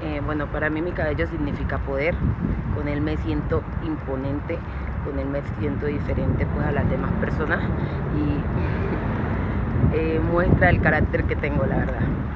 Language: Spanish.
Eh, bueno, para mí mi cabello significa poder, con él me siento imponente, con él me siento diferente pues a las demás personas y eh, muestra el carácter que tengo, la verdad.